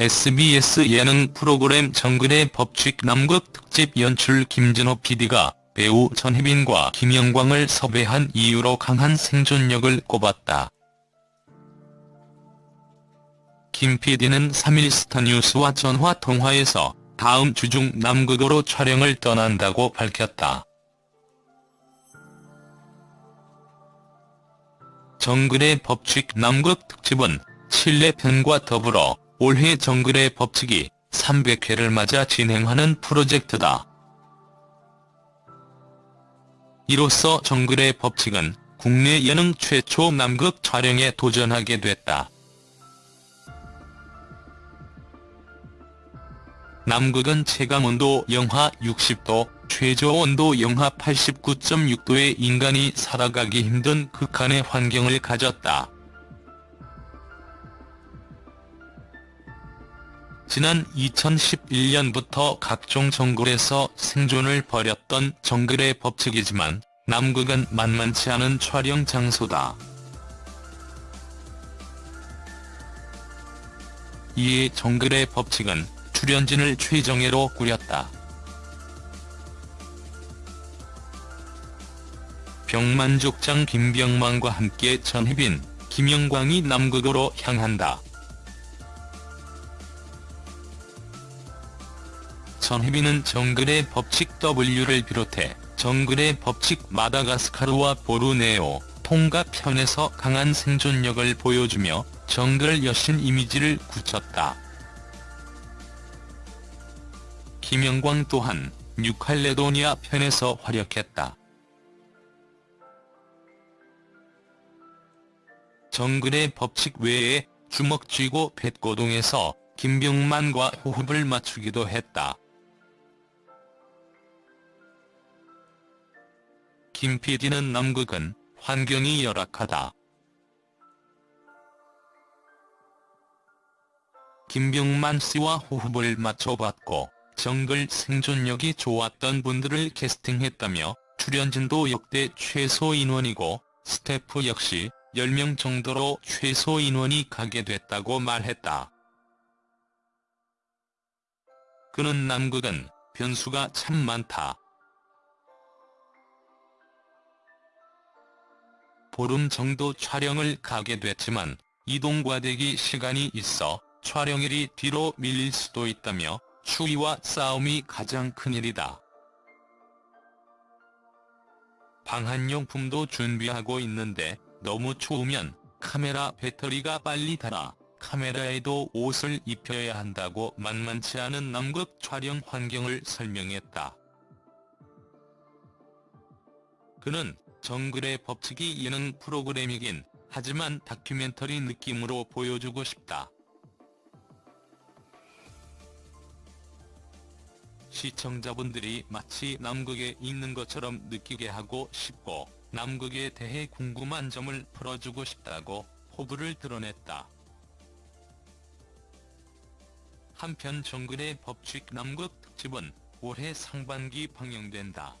SBS 예능 프로그램 정글의 법칙 남극 특집 연출 김진호 PD가 배우 전혜빈과 김영광을 섭외한 이유로 강한 생존력을 꼽았다. 김 PD는 3일 스타뉴스와 전화 통화에서 다음 주 중 남극으로 촬영을 떠난다고 밝혔다. 정글의 법칙 남극 특집은 칠레 편과 더불어 올해 정글의 법칙이 300회를 맞아 진행하는 프로젝트다. 이로써 정글의 법칙은 국내 예능 최초 남극 촬영에 도전하게 됐다. 남극은 체감온도 영하 60도, 최저온도 영하 89.6도의 인간이 살아가기 힘든 극한의 환경을 가졌다. 지난 2011년부터 각종 정글에서 생존을 벌였던 정글의 법칙이지만 남극은 만만치 않은 촬영 장소다. 이에 정글의 법칙은 출연진을 최정예로 꾸렸다. 병만족장 김병만과 함께 전혜빈, 김영광이 남극으로 향한다. 전혜빈은 정글의 법칙 W를 비롯해 정글의 법칙 마다가스카르와 보르네오, 통가 편에서 강한 생존력을 보여주며 정글 여신 이미지를 굳혔다. 김영광 또한 뉴칼레도니아 편에서 활약했다. 정글의 법칙 외에 주먹 쥐고 뱃고동에서 김병만과 호흡을 맞추기도 했다. 김 PD는 남극은 환경이 열악하다. 김병만 씨와 호흡을 맞춰봤고 정글 생존력이 좋았던 분들을 캐스팅했다며 출연진도 역대 최소 인원이고 스태프 역시 10명 정도로 최소 인원이 가게 됐다고 말했다. 그는 남극은 변수가 참 많다. 보름 정도 촬영을 가게 됐지만 이동 과 대기 시간이 있어 촬영일이 뒤로 밀릴 수도 있다며 추위와 싸움이 가장 큰일이다. 방한용품도 준비하고 있는데 너무 추우면 카메라 배터리가 빨리 닳아 카메라에도 옷을 입혀야 한다고 만만치 않은 남극 촬영 환경을 설명했다. 그는 정글의 법칙이 예능 프로그램이긴 하지만 다큐멘터리 느낌으로 보여주고 싶다. 시청자분들이 마치 남극에 있는 것처럼 느끼게 하고 싶고 남극에 대해 궁금한 점을 풀어주고 싶다고 호불을 드러냈다. 한편 정글의 법칙 남극 특집은 올해 상반기 방영된다.